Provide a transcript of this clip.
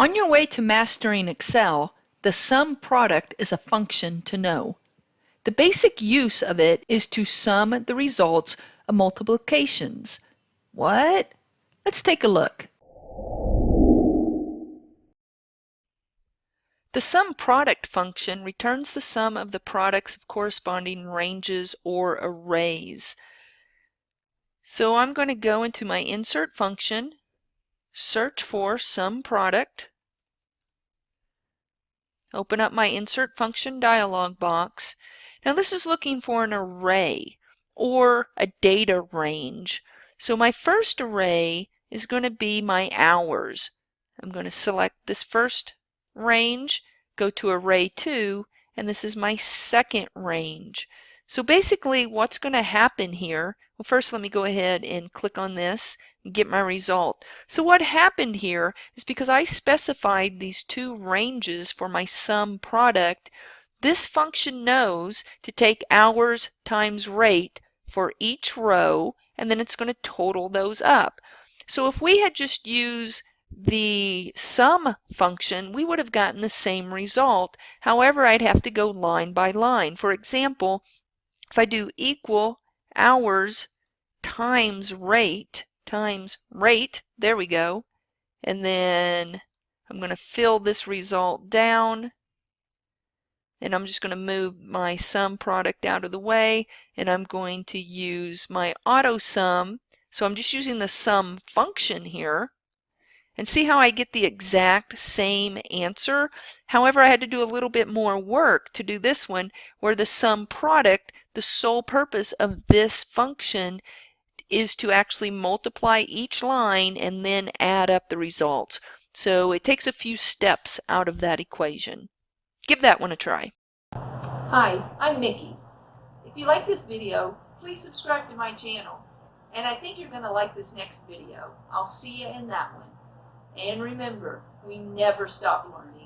On your way to mastering Excel, the sum product is a function to know. The basic use of it is to sum the results of multiplications. What? Let's take a look. The sum product function returns the sum of the products of corresponding ranges or arrays. So I'm going to go into my insert function, search for sum product, open up my insert function dialog box. Now this is looking for an array or a data range. So my first array is going to be my hours. I'm going to select this first range, go to array 2, and this is my second range. So basically what's going to happen here, well first let me go ahead and click on this and get my result. So what happened here is because I specified these two ranges for my sum product, this function knows to take hours times rate for each row and then it's going to total those up. So if we had just used the sum function, we would have gotten the same result. However, I'd have to go line by line. For example, if I do equal hours times rate times rate, there we go, and then I'm going to fill this result down. And I'm just going to move my sum product out of the way and I'm going to use my auto sum. So I'm just using the sum function here. And see how I get the exact same answer. However, I had to do a little bit more work to do this one where the sum product, the sole purpose of this function is to actually multiply each line and then add up the results. So it takes a few steps out of that equation. Give that one a try. Hi, I'm Mickey. If you like this video, please subscribe to my channel. And I think you're going to like this next video. I'll see you in that one. And remember, we never stop learning.